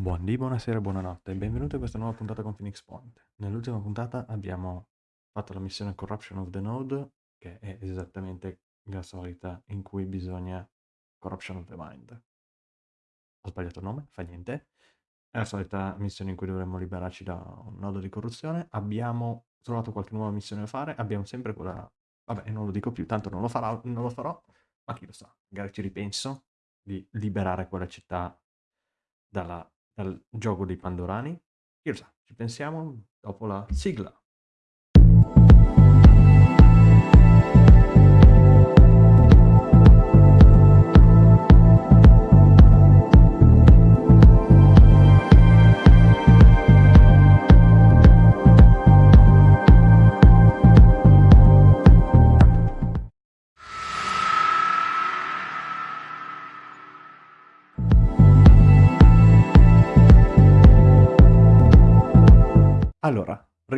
Buondì, buonasera, buonanotte e benvenuti a questa nuova puntata con Phoenix Point. Nell'ultima puntata abbiamo fatto la missione Corruption of the Node, che è esattamente la solita in cui bisogna Corruption of the Mind. Ho sbagliato il nome, fa niente. È la solita missione in cui dovremmo liberarci da un nodo di corruzione. Abbiamo trovato qualche nuova missione da fare, abbiamo sempre quella... Vabbè, non lo dico più, tanto non lo, farò, non lo farò, ma chi lo sa, magari ci ripenso di liberare quella città dalla dal gioco dei Pandorani. Chi lo sa, ci pensiamo dopo la sigla.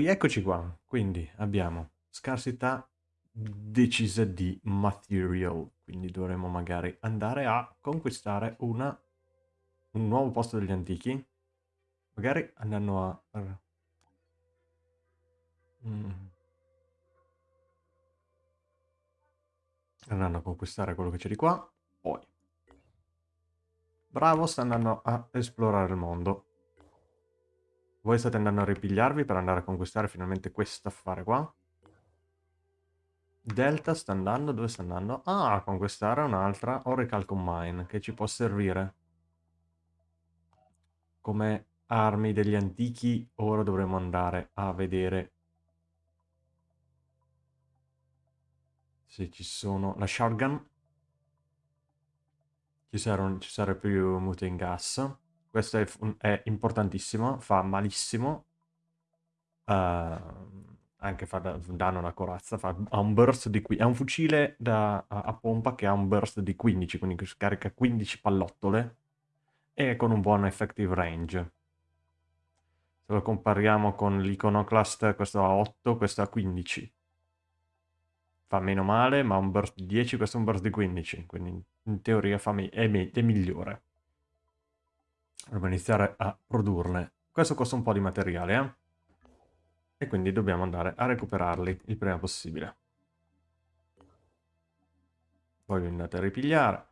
Rieccoci qua. Quindi abbiamo scarsità decisa di material, quindi dovremmo magari andare a conquistare una, un nuovo posto degli antichi, magari andando a... Mm. Andando a conquistare quello che c'è di qua, poi. Bravo, sta andando a esplorare il mondo. Voi state andando a ripigliarvi per andare a conquistare finalmente questo affare qua. Delta sta andando, dove sta andando? Ah, a conquistare un'altra Oracle Combine che ci può servire. Come armi degli antichi, ora dovremo andare a vedere se ci sono... La shotgun. Ci saranno, ci sarà più mute in gas. Questo è, è importantissimo, fa malissimo. Uh, anche fa da, danno una corazza, fa, ha un burst di... È un fucile da, a, a, pompa che ha un burst di 15, quindi scarica 15 pallottole e con un buon effective range. Se lo compariamo con l'iconoclast, questo ha 8, questo ha 15. Fa meno male, ma un burst di 10, questo è un burst di 15, quindi in teoria fa è, è migliore. Dobbiamo iniziare a produrne. Questo costa un po' di materiale, eh? E quindi dobbiamo andare a recuperarli il prima possibile. Poi vi andate a ripigliare.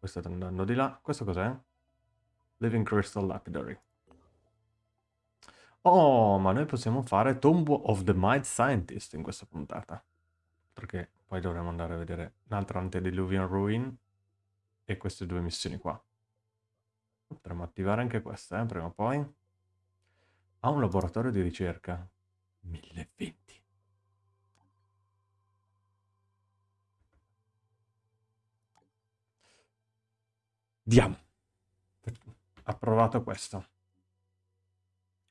Voi state andando di là. Questo cos'è? Living Crystal Lapidary. Oh, ma noi possiamo fare Tomb of the Might Scientist in questa puntata. Perché poi dovremo andare a vedere un'altra Antediluvian Ruin e queste due missioni qua. Potremmo attivare anche questa, eh, prima o poi. Ha un laboratorio di ricerca. 1020. Diamo. Approvato questo.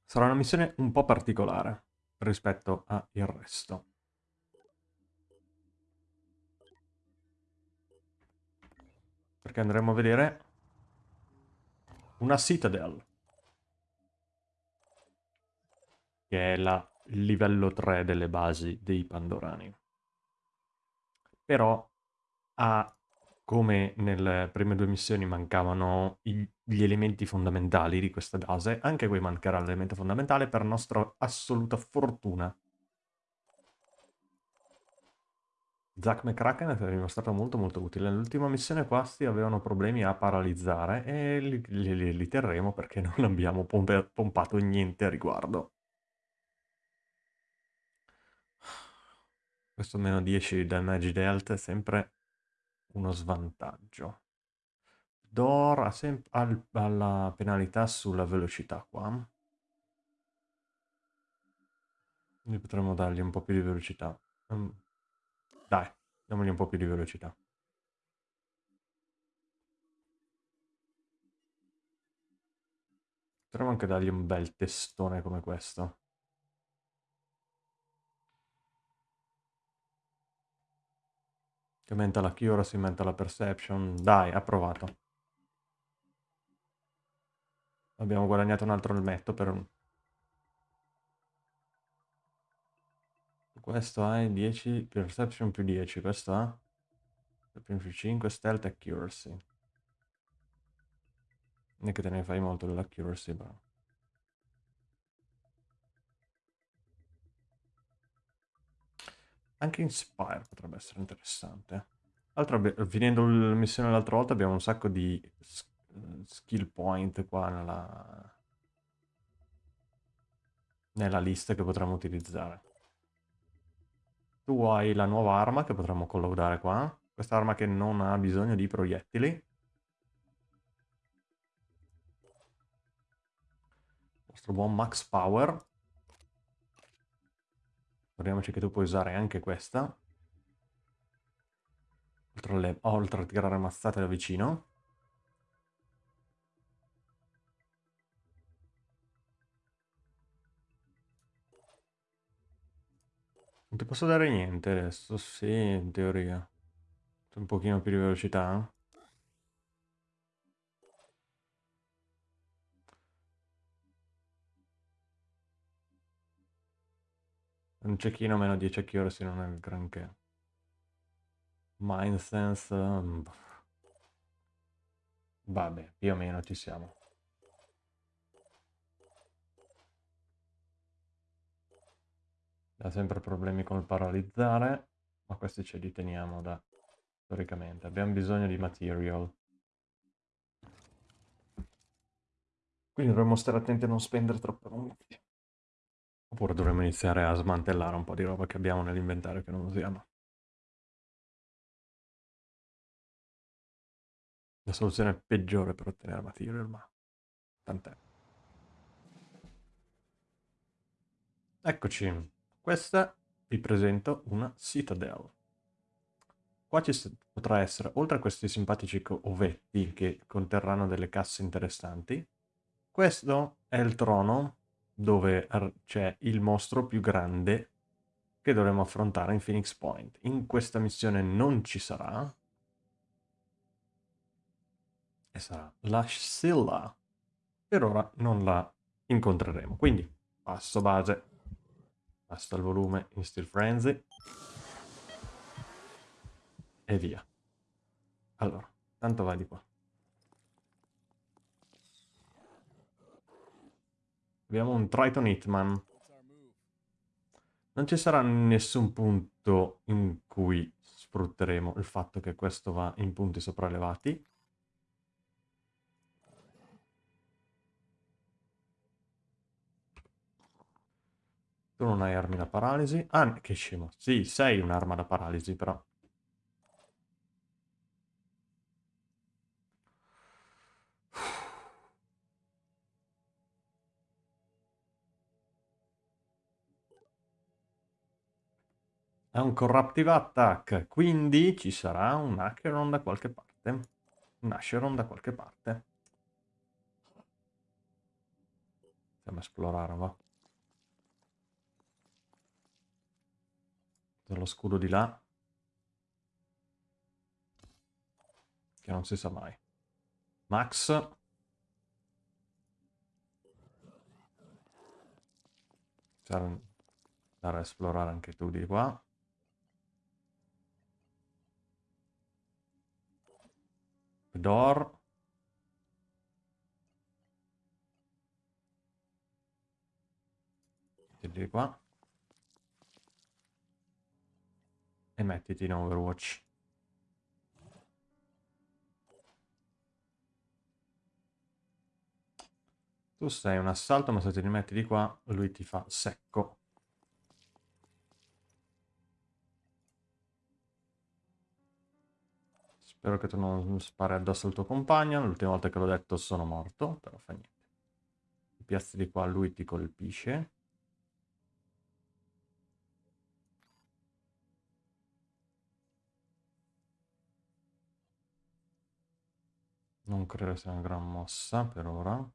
Sarà una missione un po' particolare rispetto al resto. Perché andremo a vedere una Citadel. Che è la, livello 3 delle basi dei Pandorani. Però ha, come nelle prime due missioni mancavano gli elementi fondamentali di questa base, anche qui mancherà l'elemento fondamentale per nostra assoluta fortuna. Zack McCracken è dimostrato molto molto utile. Nell'ultima missione questi avevano problemi a paralizzare e li, li, li terremo perché non abbiamo pompe, pompato niente a riguardo. Questo meno 10 damage dealt è sempre uno svantaggio. Dor ha, ha la penalità sulla velocità qua. Quindi potremmo dargli un po' più di velocità. Um, dai, diamogli un po' più di velocità. Potremmo anche dargli un bel testone come questo. Che aumenta la accuracy, aumenta la perception. Dai, approvato. Abbiamo guadagnato un altro elmetto per Questo ha 10, perception più 10, questo ha perception più 5, stealth accuracy. Non è che te ne fai molto dell'accuracy, però. Anche Inspire potrebbe essere interessante. Altro, finendo la missione l'altra volta abbiamo un sacco di skill point qua nella, nella lista che potremmo utilizzare. Tu hai la nuova arma che potremmo collaudare qua. Questa arma che non ha bisogno di proiettili. Il nostro buon Max Power. Ricordiamoci che tu puoi usare anche questa. Oltre, alle, oltre a tirare mazzate da vicino. Non ti posso dare niente adesso, sì, in teoria. Un pochino più di velocità. Un cecchino meno 10 accuracy non è il granché. Mind Sense... Mm, vabbè, più o meno ci siamo. Ha sempre problemi con il paralizzare, ma questi ce li teniamo da storicamente. Abbiamo bisogno di material. Quindi dovremmo stare attenti a non spendere troppo punti. Oppure dovremmo iniziare a smantellare un po' di roba che abbiamo nell'inventario che non usiamo. La soluzione peggiore per ottenere material, ma tant'è. Eccoci. Questa vi presento una Citadel. Qua ci potrà essere, oltre a questi simpatici ovetti che conterranno delle casse interessanti, questo è il trono dove c'è il mostro più grande che dovremo affrontare in Phoenix Point. In questa missione non ci sarà, e sarà la Scylla. Per ora non la incontreremo, quindi passo base. Basta il volume in Steel Frenzy. E via. Allora, tanto vai di qua. Abbiamo un Triton Hitman. Non ci sarà nessun punto in cui sfrutteremo il fatto che questo va in punti sopraelevati. Tu non hai armi da paralisi. Ah, che scemo. Sì, sei un'arma da paralisi, però. È un corruptive attack, quindi ci sarà un Acheron da qualche parte. Un Acheron da qualche parte. Andiamo a esplorare, va. Dello scudo di là. Che non si sa mai. Max. Andare a esplorare anche tu di qua. Door. Di qua. E mettiti in Overwatch. Tu sei un assalto, ma se ti rimetti di qua, lui ti fa secco. Spero che tu non spari addosso al tuo compagno. L'ultima volta che l'ho detto sono morto, però fa niente. Ti piazzi di qua, lui ti colpisce. Non credo sia una gran mossa per ora.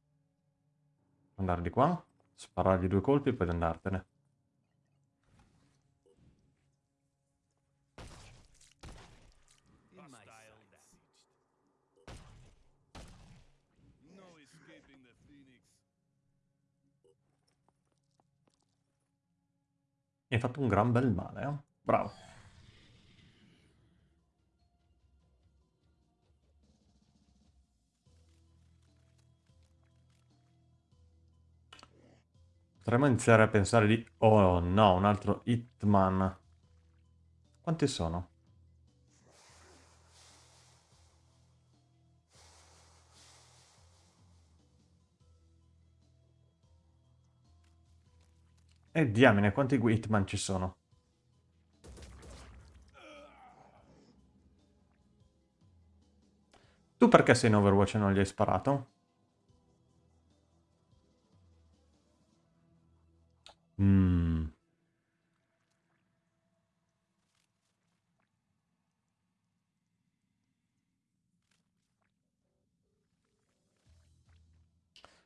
Andare di qua, sparargli due colpi e poi andartene. hai fatto un gran bel male, eh? Bravo. Potremmo iniziare a pensare di... Oh no, un altro Hitman. Quanti sono? E diamine, quanti Hitman ci sono? Tu perché sei in Overwatch e non gli hai sparato? Mmm...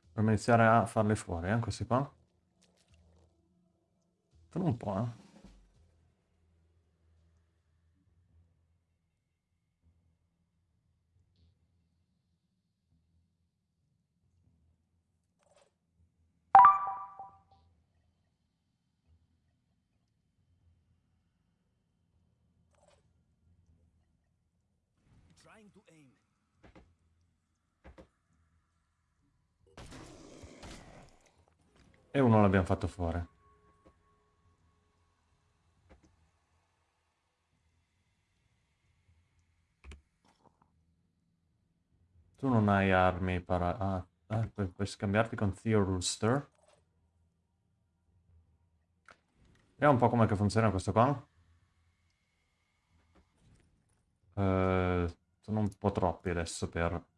Dovremmo iniziare a farle fuori, eh, questi qua. Sono un po', eh. E uno l'abbiamo fatto fuori. Tu non hai armi para... Ah, ah puoi, puoi, scambiarti con Theo Rooster. Vediamo un po' come funziona questo qua. Uh, sono un po' troppi adesso per...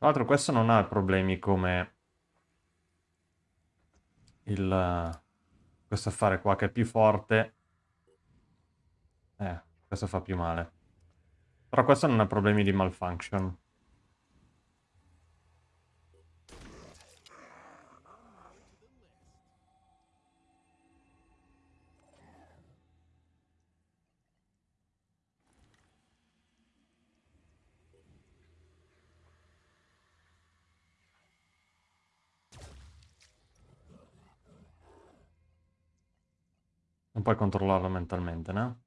Tra l'altro questo non ha problemi come il, questo affare qua che è più forte. Eh, questo fa più male. Però questo non ha problemi di malfunction. Non puoi controllarlo mentalmente, no?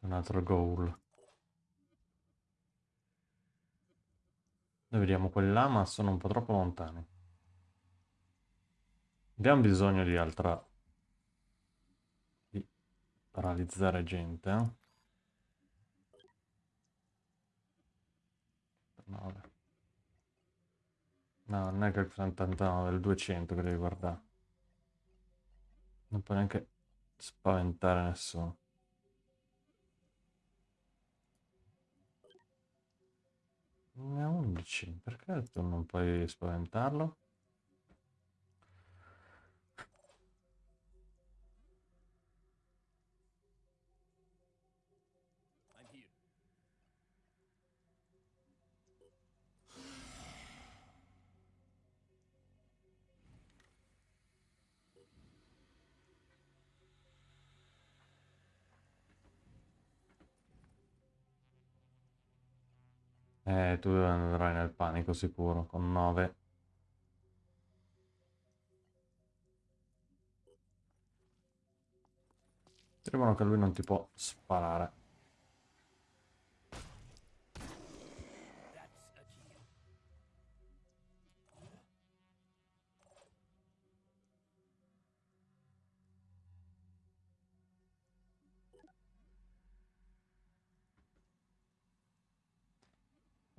Un altro goal. Noi vediamo quelli là, ma sono un po' troppo lontani. Abbiamo bisogno di altra... di paralizzare gente, eh? 9. No, non è che il 79, è il 200 che devi guardare. Non puoi neanche spaventare nessuno. Ne ha 11, perché tu non puoi spaventarlo? Eh, tu andrai nel panico sicuro, con 9. Dicono che lui non ti può sparare.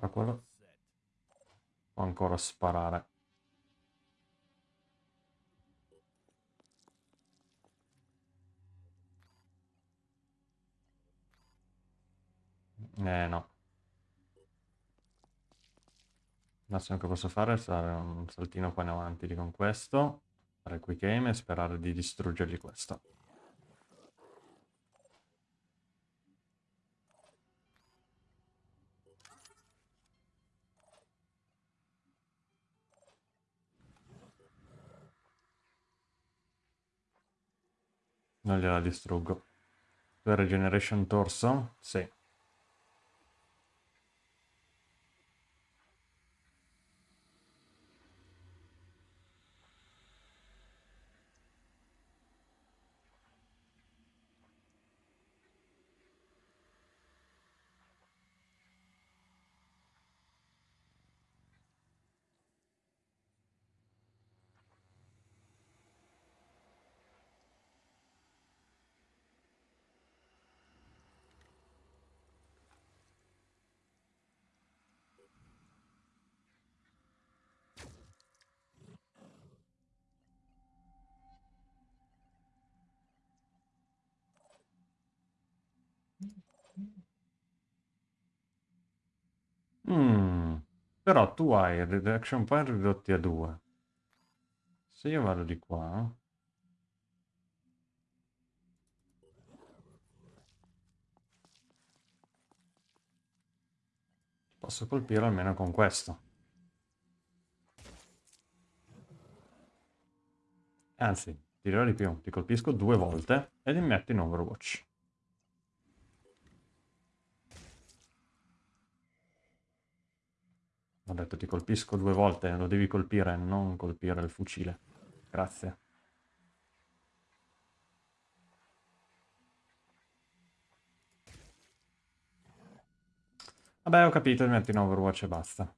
Ma quello... Può ancora sparare. Eh no. Massimo che posso fare è fare un saltino qua in avanti con questo, fare quick aim e sperare di distruggergli questo. Non gliela distruggo. Per regeneration torso? Sì. Mm. Però tu hai reaction point ridotti a 2. Se io vado di qua... Posso colpire almeno con questo. Anzi, ti dirò di più, ti colpisco due volte e li metto in Overwatch. Ho detto ti colpisco due volte, lo devi colpire, non colpire il fucile. Grazie. Vabbè, ho capito, mi metto in Overwatch e basta.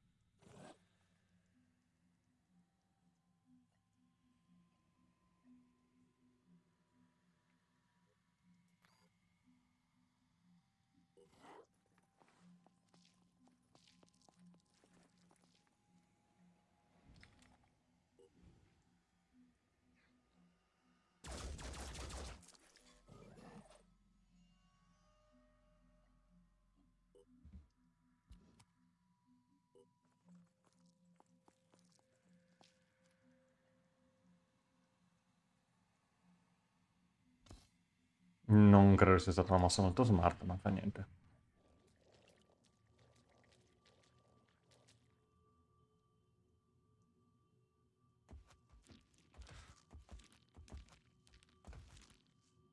Credo sia stata una mossa molto smart, ma fa niente.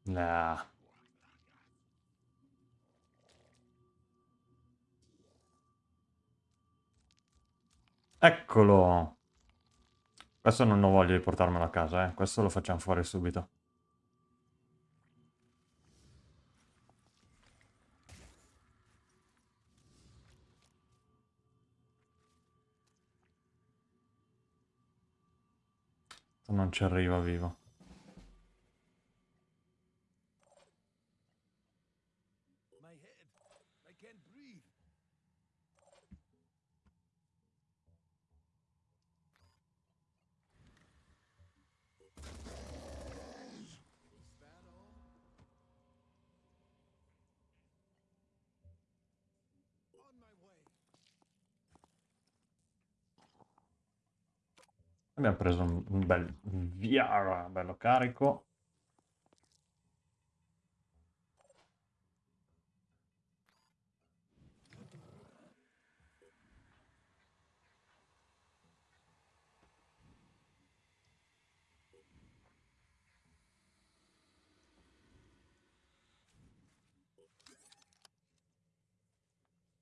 Nah. Eccolo! Questo non ho voglia di portarmelo a casa, eh. Questo lo facciamo fuori subito. Non ci arriva vivo. Abbiamo preso un, bel VR, bello carico.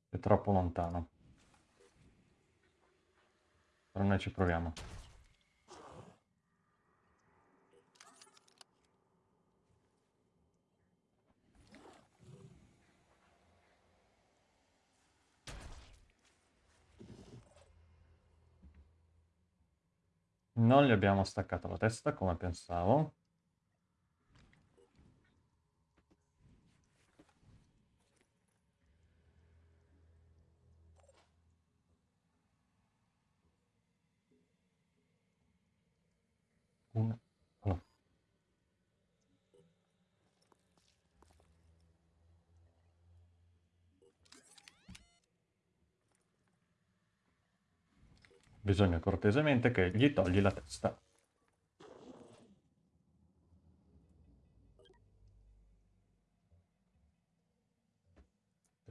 È troppo lontano. Però noi ci proviamo. Non gli abbiamo staccato la testa come pensavo. Una. Oh. Bisogna cortesemente che gli togli la testa.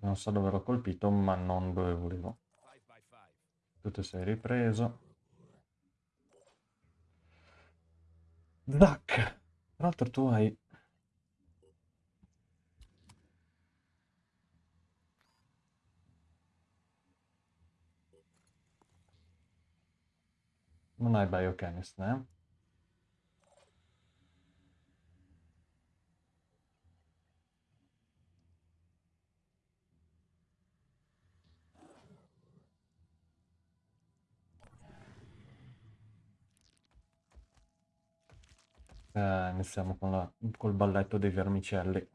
Non so dove l'ho colpito, ma non dove volevo. Tu ti sei ripreso. Zac! Tra l'altro tu hai... Non hai biochemist, eh? Eh, iniziamo con la, col balletto dei vermicelli.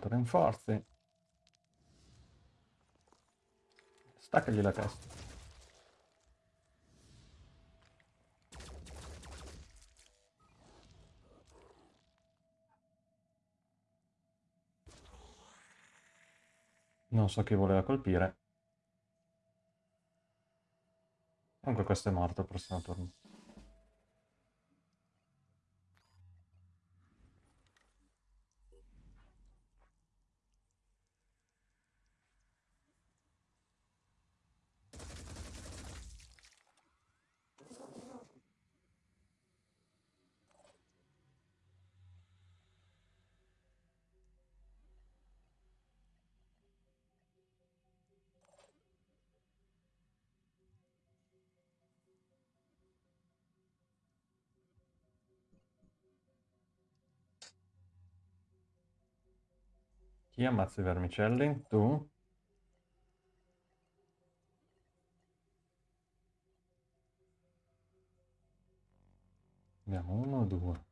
Chiamato rinforzi. Staccagli la testa. Non so chi voleva colpire. Comunque questo è morto il prossimo turno. Chi ammazza i vermicelli? Tu? Abbiamo uno o due?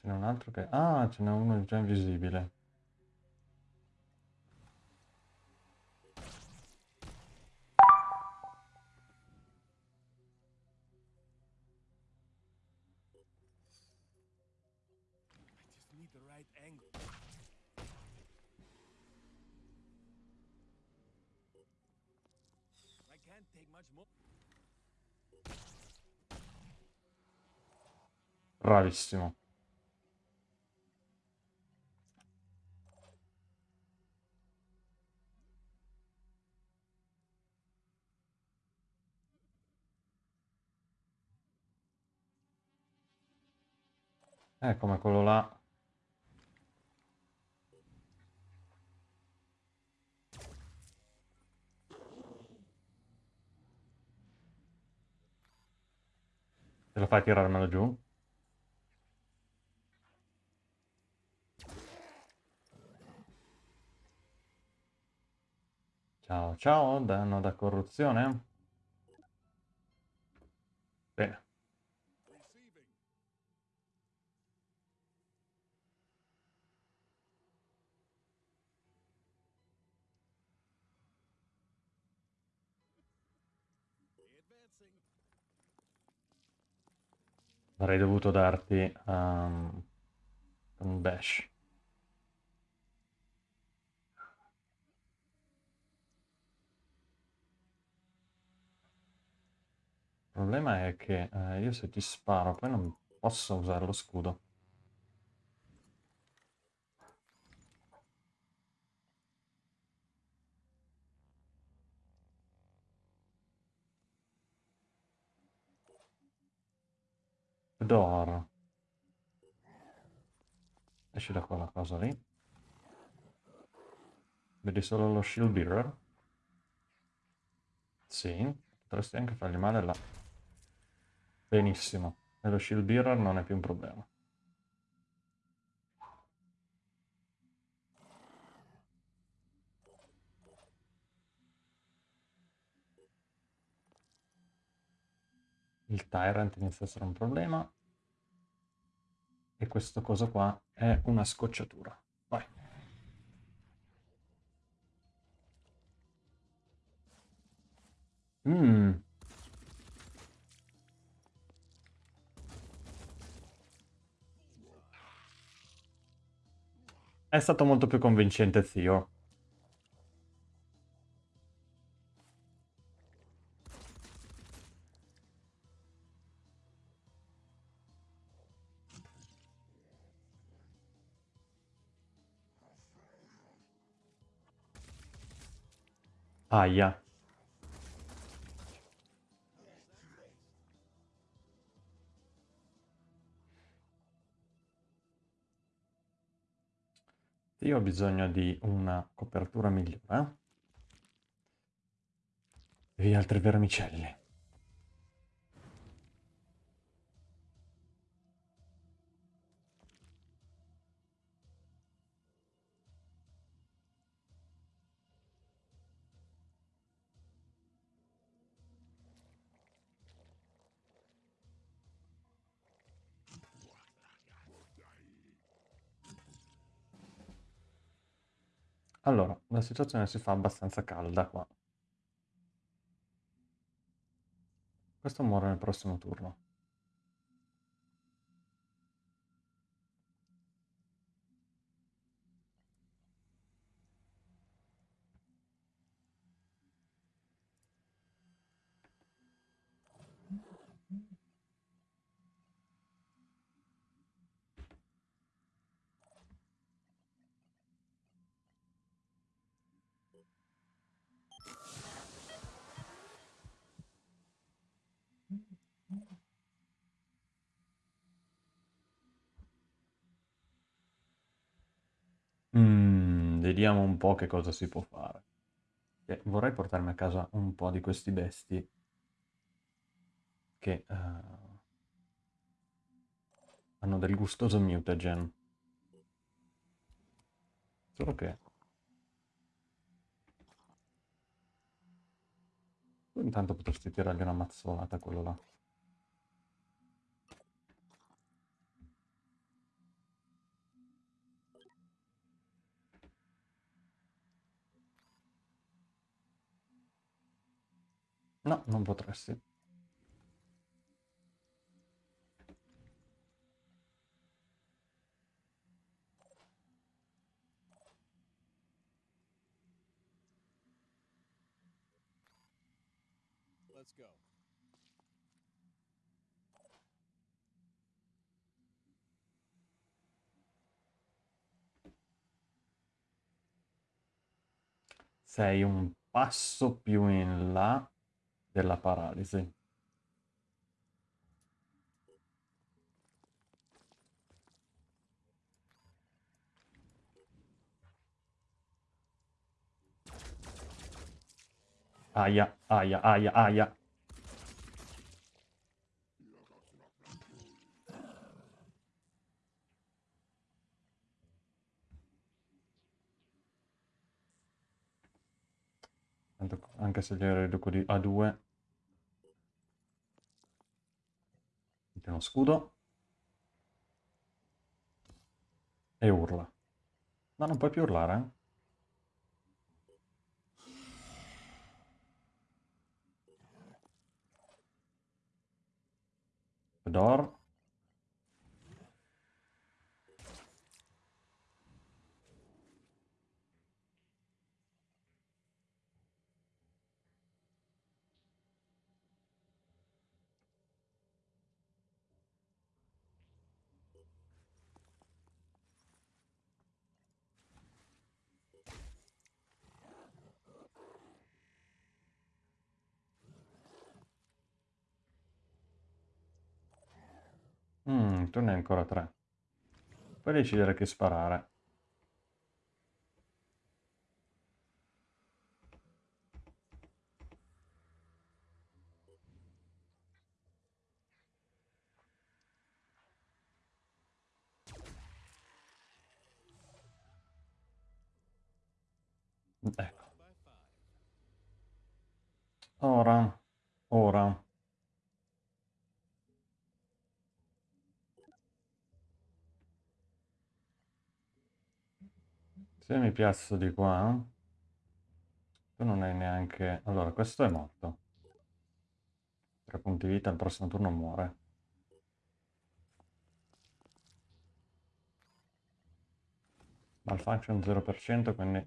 Ce n'è un altro che... Ah, ce n'è uno già invisibile. Bravissimo. Eh, come quello là. Te lo fai tirarmelo giù? Ciao, ciao, danno da corruzione? Bene. Avrei dovuto darti um, un bash. Il problema è che eh, io se ti sparo poi non posso usare lo scudo. Dor. Esci da quella cosa lì. Vedi solo lo shield bearer? Sì, potresti anche fargli male là. Benissimo. E lo shield bearer non è più un problema. il Tyrant inizia a essere un problema. E questo coso qua è una scocciatura. Vai. Mmm. È stato molto più convincente zio. Aia. Io ho bisogno di una copertura migliore. Via altri vermicelli. Situazione si fa abbastanza calda qua. Questo muore nel prossimo turno. Mm, vediamo un po' che cosa si può fare. Eh, vorrei portarmi a casa un po' di questi besti che uh, hanno del gustoso mutagen. Solo che... Tu intanto potresti tirargli una mazzolata a quello là. No, non potresti. Let's go. Sei un passo più in là della paralisi. Aia, aia, aia, aia. Anche se gli riduco di A2. Mette uno scudo. E urla. Ma non puoi più urlare, eh? Fedor. Tu ne hai ancora tre. Puoi decidere che sparare. Ecco. Ora, ora. Se piazzo di qua, tu non hai neanche... Allora, questo è morto. Tre punti vita, al prossimo turno muore. Malfunction 0%, quindi...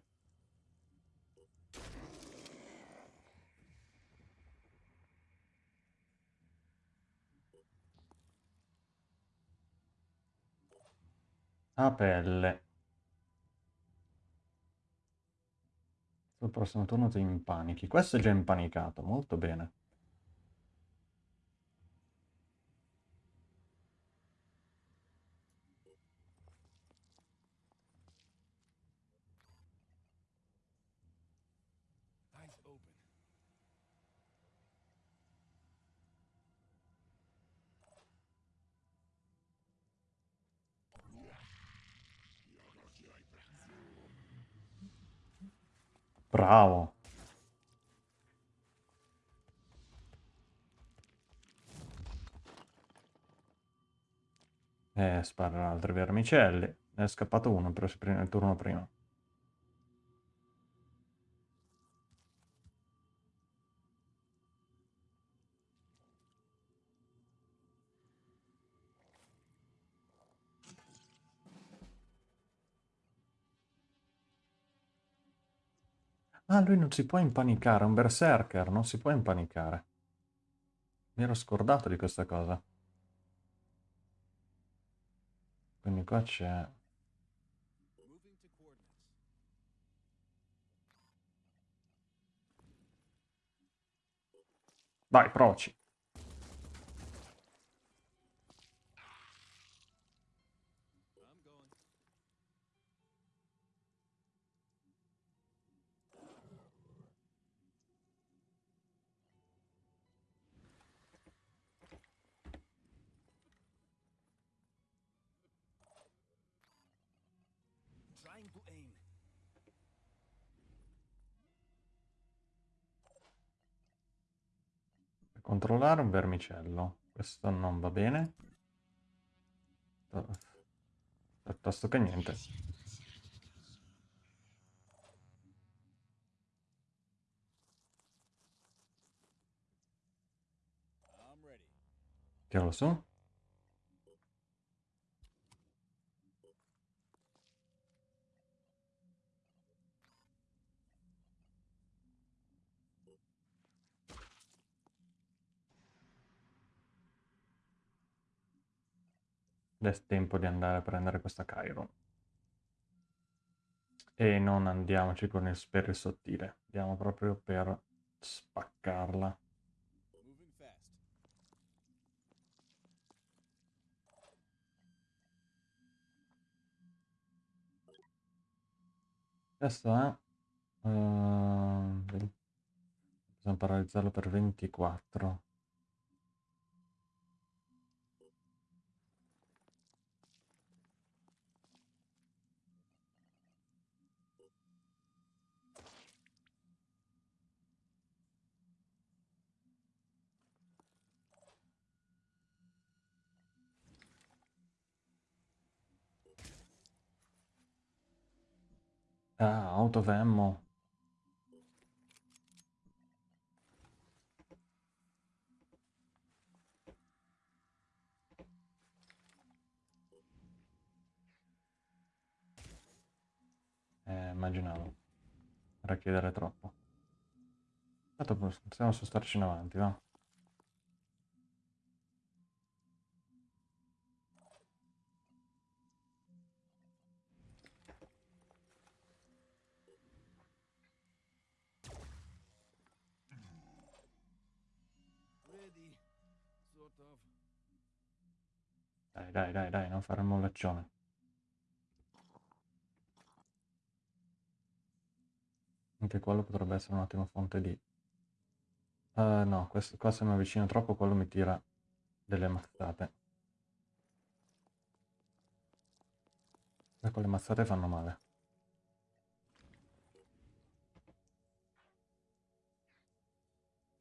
A pelle. Sul prossimo turno ti impanichi. Questo è già impanicato, molto bene. Bravo. Eh, sparano altri vermicelli. Ne è scappato uno il turno prima. Ah, lui non si può impanicare, è un berserker, non si può impanicare. Mi ero scordato di questa cosa. Quindi qua c'è... Vai, proci. Controllare un vermicello. Questo non va bene. Piuttosto che niente. Tiralo su. È tempo di andare a prendere questa Chiron. E non andiamoci con il, per il sottile, andiamo proprio per spaccarla. Questo è... Uh, bisogna paralizzarlo per 24. Ah, out of ammo. Eh, immaginavo. Era chiedere troppo. Tanto possiamo spostarci in avanti, va? Dai, dai, dai, dai, non fare il mollaccione. Anche quello potrebbe essere un attimo fonte di... Uh, no, questo, qua se mi avvicino troppo quello mi tira delle mazzate. E quelle mazzate fanno male.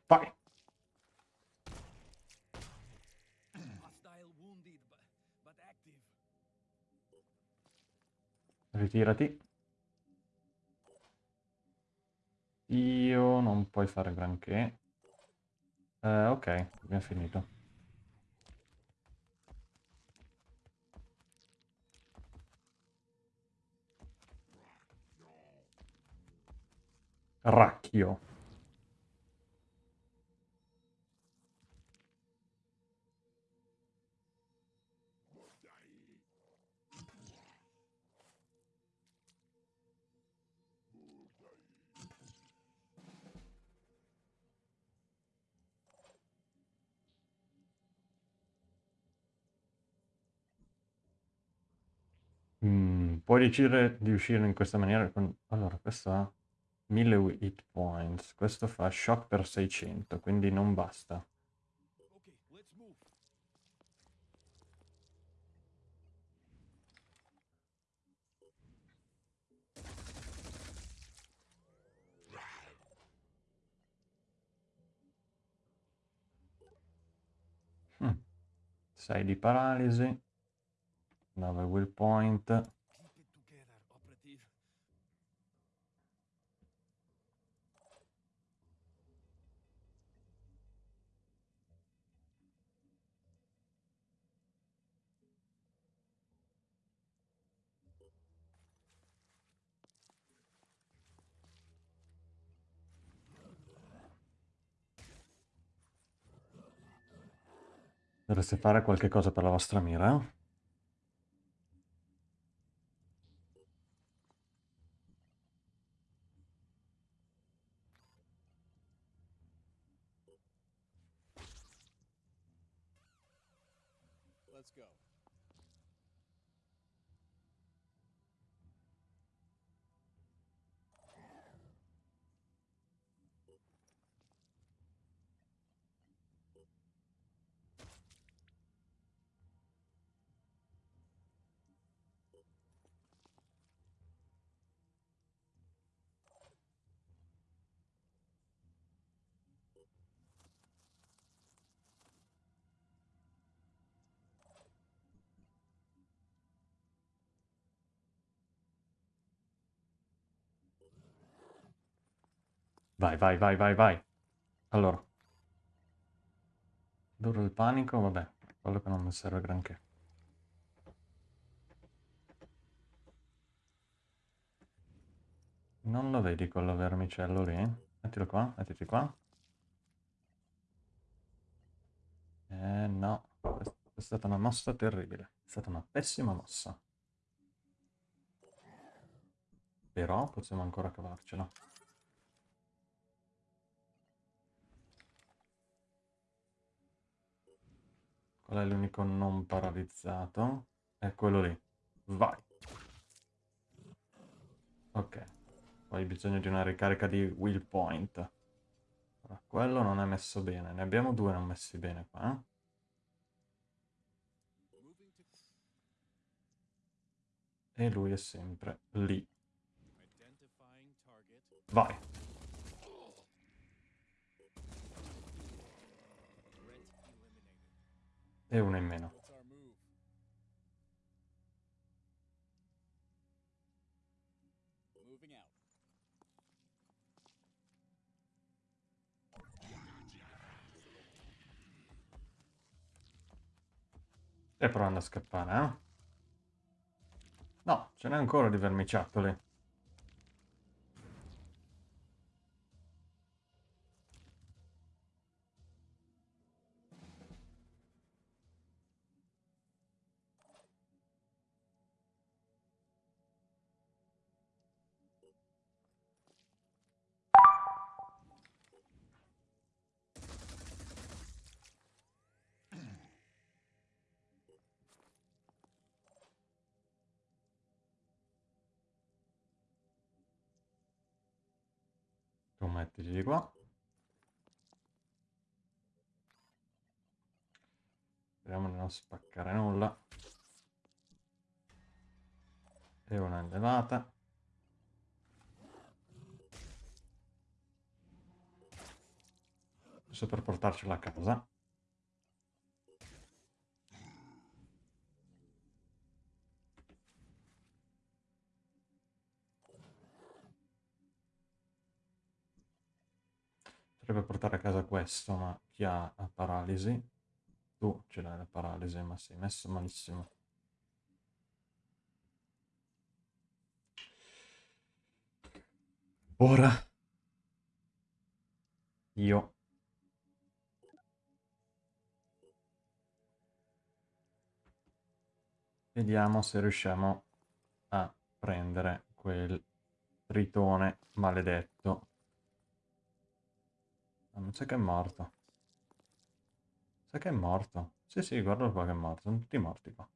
Vai! Ritirati. Io non puoi fare granché. Eh, ok, abbiamo finito. Racchio. Puoi decidere di uscire in questa maniera. Con... Allora, questo ha 1000 hit points. Questo fa shock per 600, quindi non basta. Mm. 6 di paralisi. 9 will point. Dovreste fare qualche cosa per la vostra mira? Let's go. Vai, vai, vai, vai, vai. Allora. Duro il panico, vabbè, quello che non mi serve granché. Non lo vedi quello vermicello lì? Mettilo qua, mettiti qua. Eh no, è stata una mossa terribile. È stata una pessima mossa. Però possiamo ancora cavarcela. Qual è l'unico non paralizzato? È quello lì. Vai. Ok. Poi hai bisogno di una ricarica di will point. Allora, quello non è messo bene. Ne abbiamo due non messi bene qua. Eh? E lui è sempre lì. Vai. E uno in meno. Stai provando a scappare, eh? No, ce n'è ancora di vermiciattoli. Non spaccare nulla. E una elevata. Giusto per portarcela a casa. Potrebbe portare a casa questo, ma chi ha paralisi? Tu ce l'hai la paralisi, ma sei messo malissimo. Ora io vediamo se riusciamo a prendere quel tritone maledetto Ah, non sa che è morto. Sa che è morto. Sì, sì, guardalo qua che è morto. Sono tutti morti qua.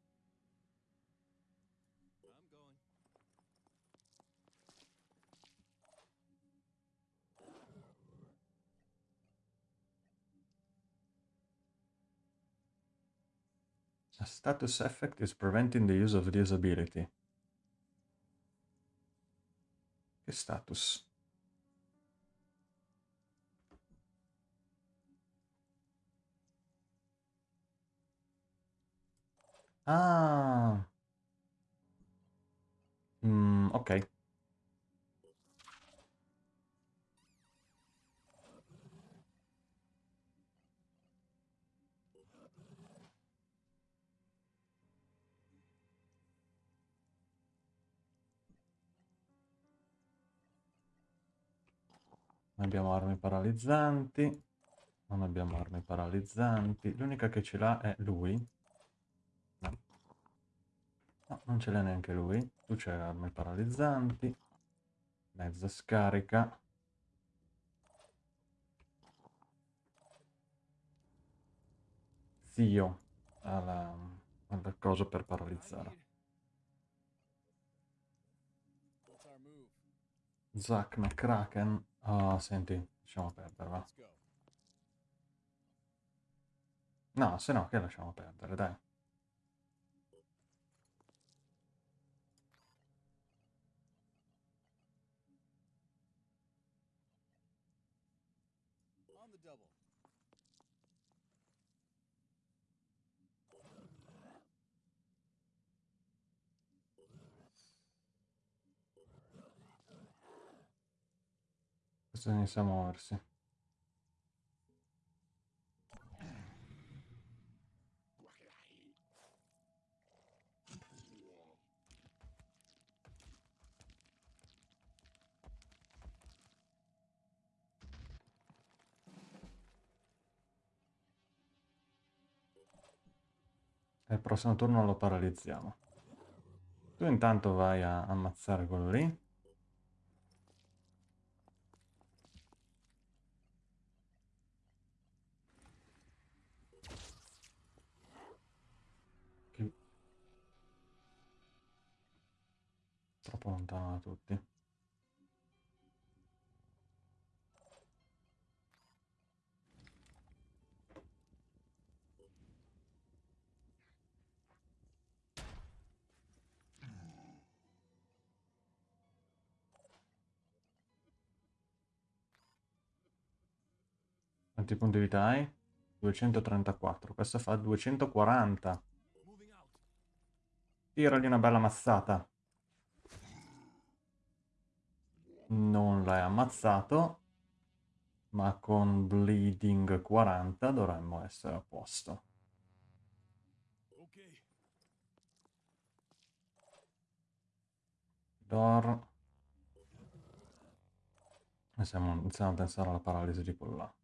A status effect is preventing the use of this ability. Che status? Ah. Mm, ok. Abbiamo armi paralizzanti. Non abbiamo armi paralizzanti. L'unica che ce l'ha è lui. No. no non ce l'ha neanche lui. Tu c'hai armi paralizzanti. Mezza scarica. Zio ha la, la cosa per paralizzare. Zack McCracken. Ah, oh, senti, lasciamo perdere, va. No, se no, che lasciamo perdere, dai. Questo inizia a muoversi. E il prossimo turno lo paralizziamo. Tu intanto vai a ammazzare quello lì. Troppo lontano da tutti. Quanti punti vita hai? 234. Questo fa 240. Tiragli una bella mazzata. Non l'hai ammazzato. Ma con bleeding 40 dovremmo essere a posto. Door. Iniziamo, iniziamo a pensare alla paralisi di quello là.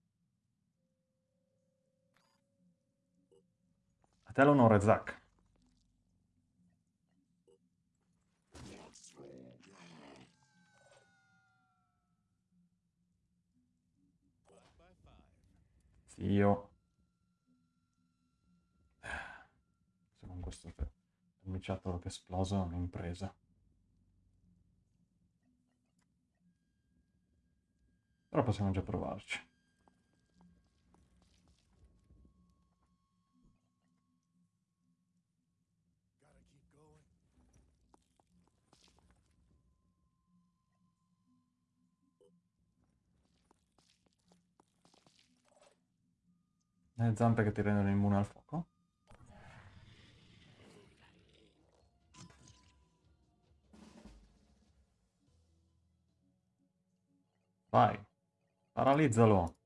A te l'onore, Zack. Zio. Se non questo vermiciattolo che è un'impresa. Però possiamo già provarci. Le zampe che ti rendono immune al fuoco. Vai. Paralizzalo.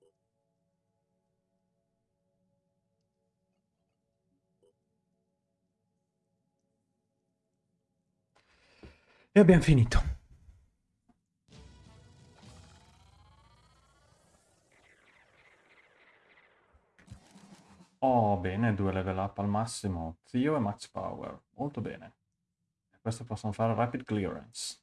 E abbiamo finito. Oh, bene, due level up al massimo. Zio e max power. Molto bene. E questo possono fare rapid clearance.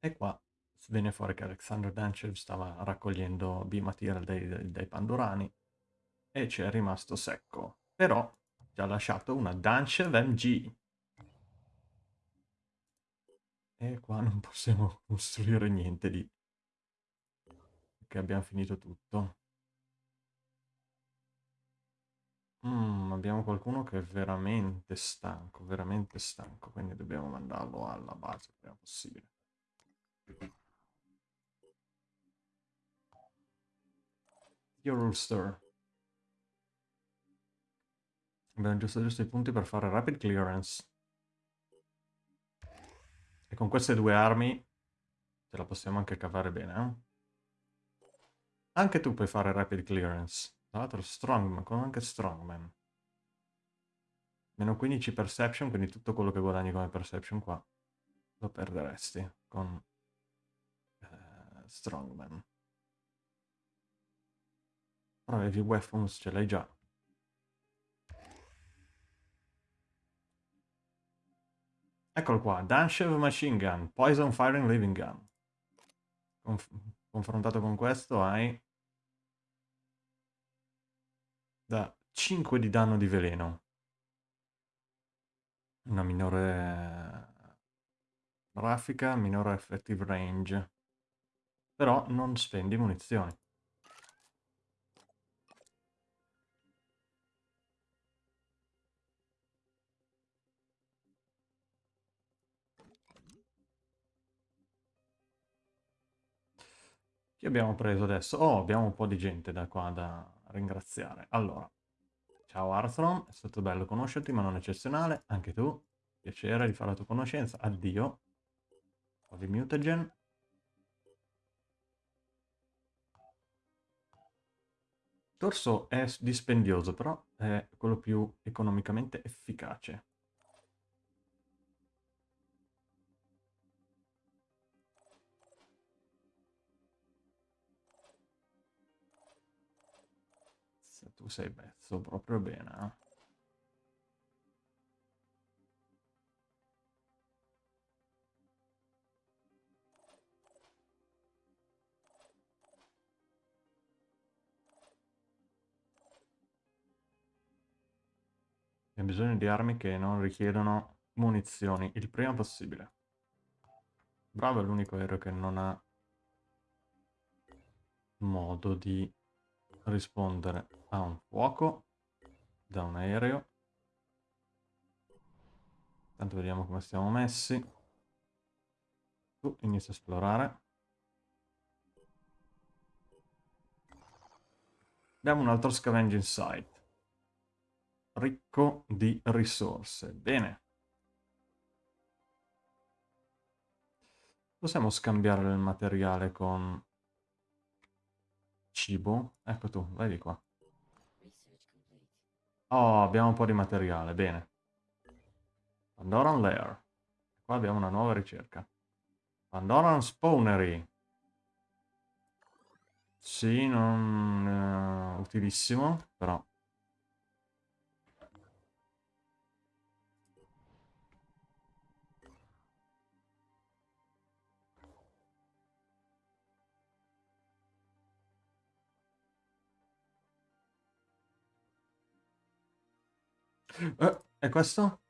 E qua viene fuori che Alexander Danchev stava raccogliendo B-material dai, dai, Pandorani e ci è rimasto secco. Però ci ha lasciato una Danchev MG. E qua non possiamo costruire niente di che abbiamo finito tutto. Mm, abbiamo qualcuno che è veramente stanco, veramente stanco, quindi dobbiamo mandarlo alla base il prima possibile. Your Ulster. Abbiamo giusto giusto i punti per fare rapid clearance. E con queste due armi ce la possiamo anche cavare bene, eh? Anche tu puoi fare rapid clearance. Tra l'altro strongman, con anche strongman. Meno 15 perception, quindi tutto quello che guadagni come perception qua lo perderesti con Strongman. Però heavy weapons ce l'hai già. Eccolo qua, Danshev Machine Gun, Poison Firing Living Gun. Conf confrontato con questo hai da 5 di danno di veleno. Una minore grafica, minore effective range. Però non spendi munizioni. Chi abbiamo preso adesso? Oh, abbiamo un po' di gente da qua da ringraziare. Allora, ciao Arthron, è stato bello conoscerti, ma non eccezionale. Anche tu, piacere di fare la tua conoscenza. Addio. Ho di mutagen. Torso è dispendioso, però è quello più economicamente efficace. Sei pezzo proprio bene, eh? Abbiamo bisogno di armi che non richiedono munizioni il prima possibile. Bravo è l'unico aereo che non ha modo di rispondere a un fuoco da un aereo. Intanto vediamo come stiamo messi. Tu inizia a esplorare. Abbiamo un altro scavenging site. Ricco di risorse. Bene. Possiamo scambiare il materiale con cibo. Ecco tu, vai di qua. Oh, abbiamo un po' di materiale, bene. Pandoran Lair. Qua abbiamo una nuova ricerca. Pandoran Spawnery. Sì, non uh, utilissimo, però Eh, e questo?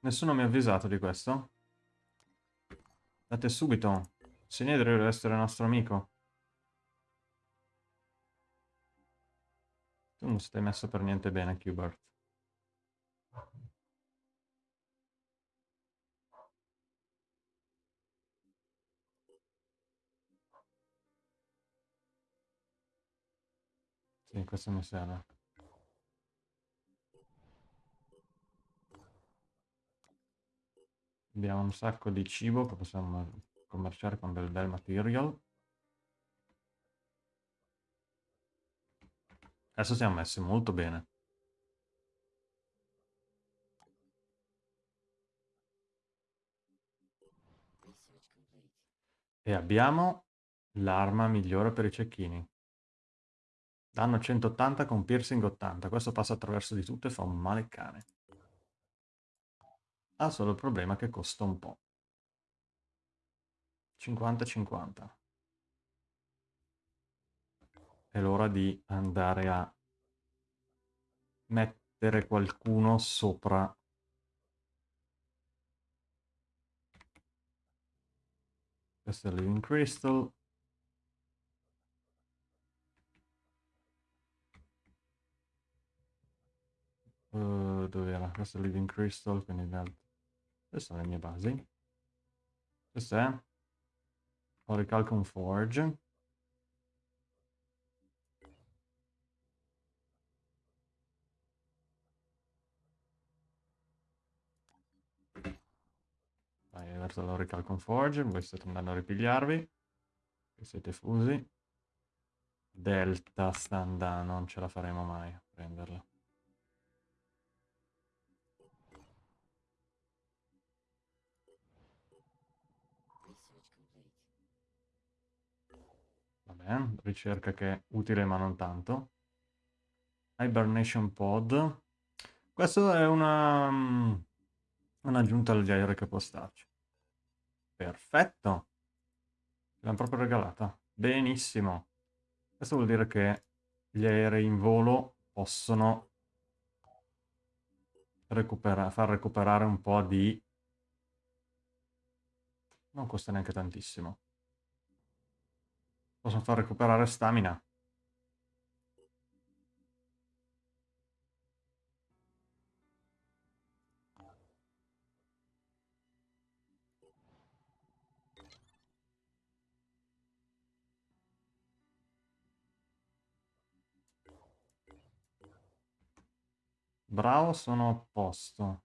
Nessuno mi ha avvisato di questo? Date subito. Sinedrio deve essere nostro amico. Tu non stai messo per niente bene, Qbert. Sì, questo mi serve. Abbiamo un sacco di cibo che possiamo commerciare con del bel material. Adesso siamo messi molto bene. E abbiamo l'arma migliore per i cecchini. Danno 180 con piercing 80. Questo passa attraverso di tutto e fa un male cane. Ha solo il problema che costa un po'. 50-50. È l'ora di andare a mettere qualcuno sopra questo è Living Crystal uh, dove era? questo è Living Crystal quindi queste sono le mie basi. Questo è Orichalcum Forge. Vai verso l'Orichalcum Forge, voi state andando a ripigliarvi. siete fusi. Delta sta andando, non ce la faremo mai a prenderla. Eh? ricerca che è utile ma non tanto. Hibernation Pod. Questo è una... Mm, un'aggiunta aerei che può starci. Perfetto. L'hanno proprio regalata. Benissimo. Questo vuol dire che gli aerei in volo possono recupera far recuperare un po' di... Non costa neanche tantissimo. Possono far recuperare stamina. Bravo, sono a posto.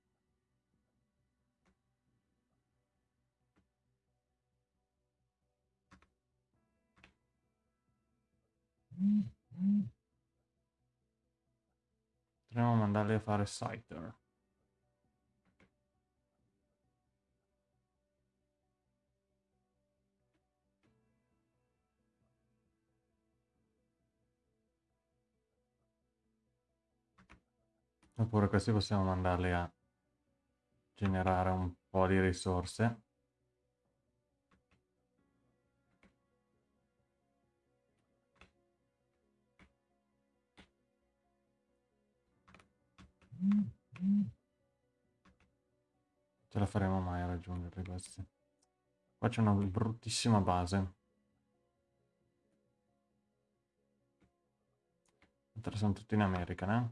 Potremmo mandarli a fare Scyther. Oppure questi possiamo mandarli a generare un po' di risorse. Ce la faremo mai a raggiungerli questi. Qua c'è una bruttissima base. Sono tutti in America, eh?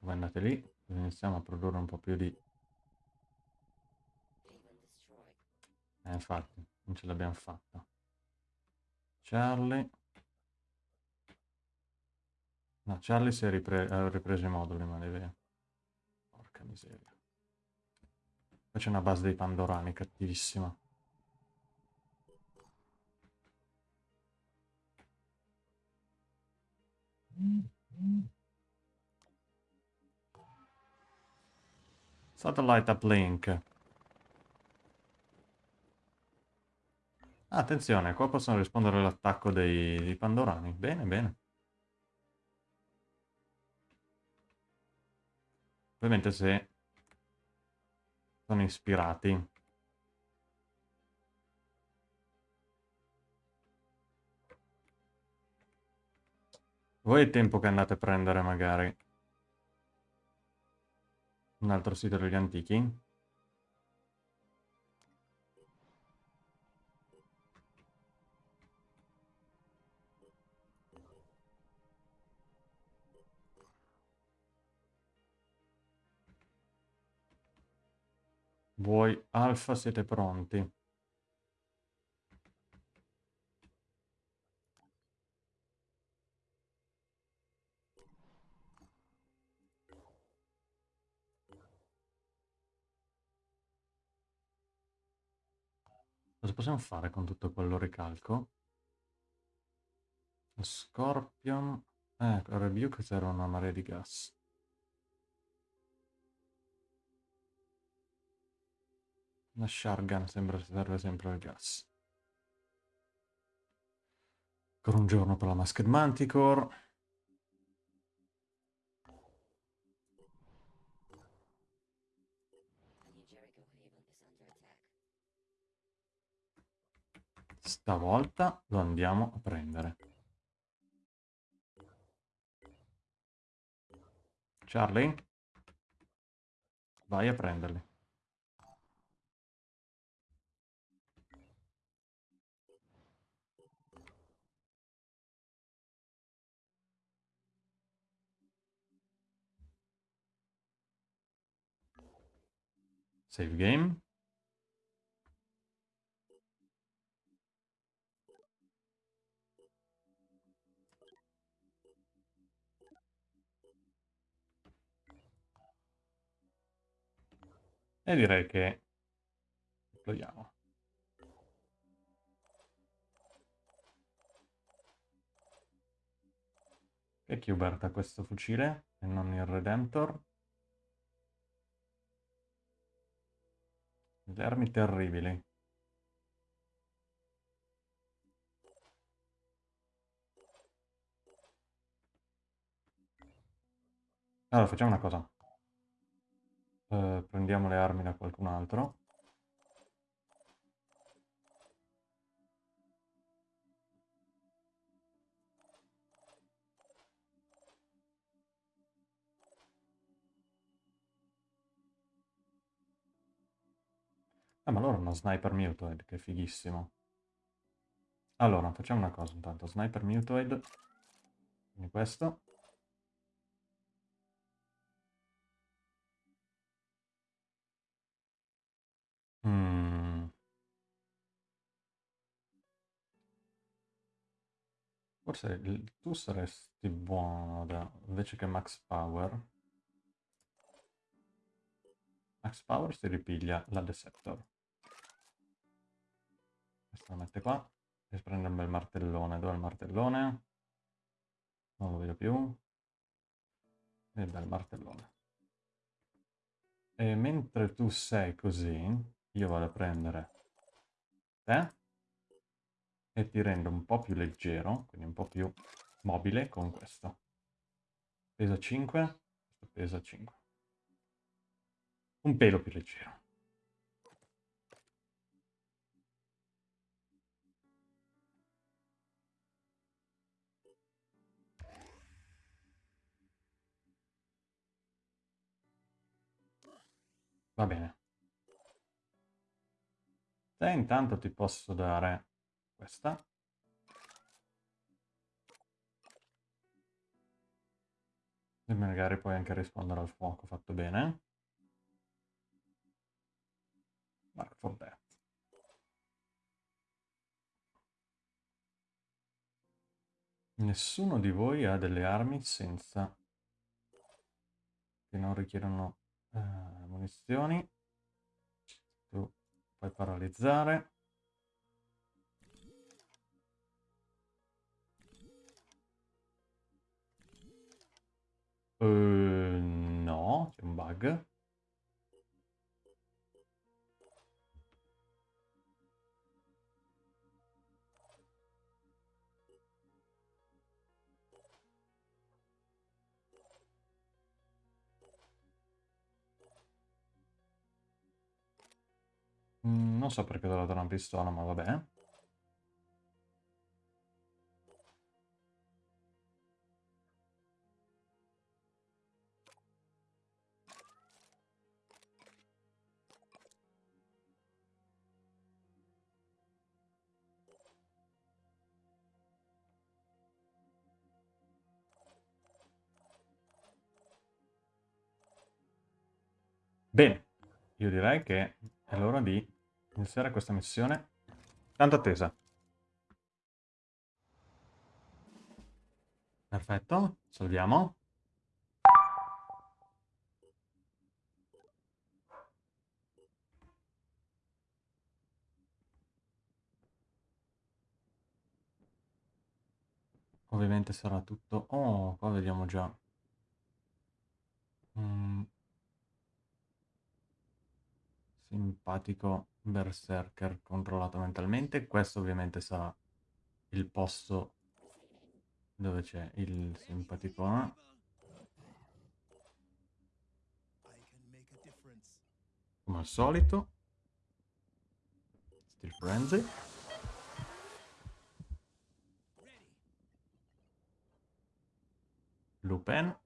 Voi andate lì, iniziamo a produrre un po' più di... Eh, infatti, non ce l'abbiamo fatta. Charlie... No, Charlie si è ripre ripreso i moduli, ma deve... Porca miseria. Poi c'è una base dei Pandorani cattivissima. Satellite uplink. Attenzione, qua possono rispondere all'attacco dei, dei Pandorani. Bene, bene. Ovviamente se sono ispirati. Voi è tempo che andate a prendere magari un altro sito degli antichi. Voi alfa siete pronti. Cosa possiamo fare con tutto quello ricalco? Scorpion... Eh, Rebuke c'era una marea di gas. La Shargan sembra serve sempre al gas. Ancora un giorno per la Masked Manticore. Stavolta lo andiamo a prendere. Charlie? Vai a prenderli. Save game. E direi che deployiamo. Che ha questo fucile e non il Redemptor? Le armi terribili. Allora, facciamo una cosa. Uh, prendiamo le armi da qualcun altro. Ah, ma loro hanno Sniper Mutoid, che fighissimo. Allora, facciamo una cosa intanto. Sniper Mutoid. Quindi questo. Mm. Forse tu saresti buono da... invece che Max Power. Max Power si ripiglia la Deceptor. Questo lo mette qua. E prende un bel martellone. Dov'è il martellone? Non lo vedo più. E bel martellone. E mentre tu sei così, io vado a prendere te e ti rendo un po' più leggero, quindi un po' più mobile con questo. Pesa 5, questo pesa 5. Un pelo più leggero. Va bene. Te intanto ti posso dare questa. E magari puoi anche rispondere al fuoco, fatto bene. Mark for that. Nessuno di voi ha delle armi senza... che non richiedono eh, munizioni. Tu puoi paralizzare. Uh, no, c'è un bug. Mm, non so perché ho dato una pistola, ma vabbè. Bene, io direi che è l'ora di iniziare questa missione tanto attesa. Perfetto, salviamo. Ovviamente sarà tutto... Oh, qua vediamo già. Mm. Simpatico berserker controllato mentalmente. Questo ovviamente sarà il posto dove c'è il simpaticone. Come al solito. Steel Frenzy. Lupin.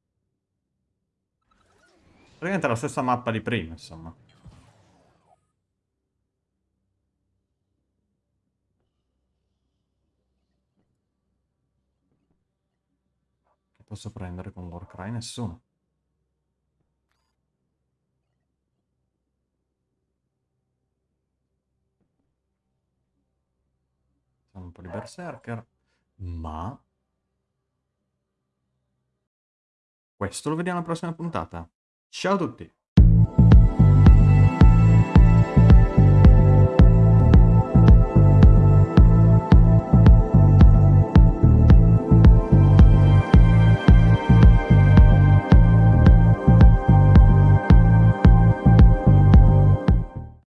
Praticamente la stessa mappa di prima, insomma. Posso prendere con Warcry? Nessuno. Siamo un po' di Berserker, ma... Questo lo vediamo alla prossima puntata. Ciao a tutti!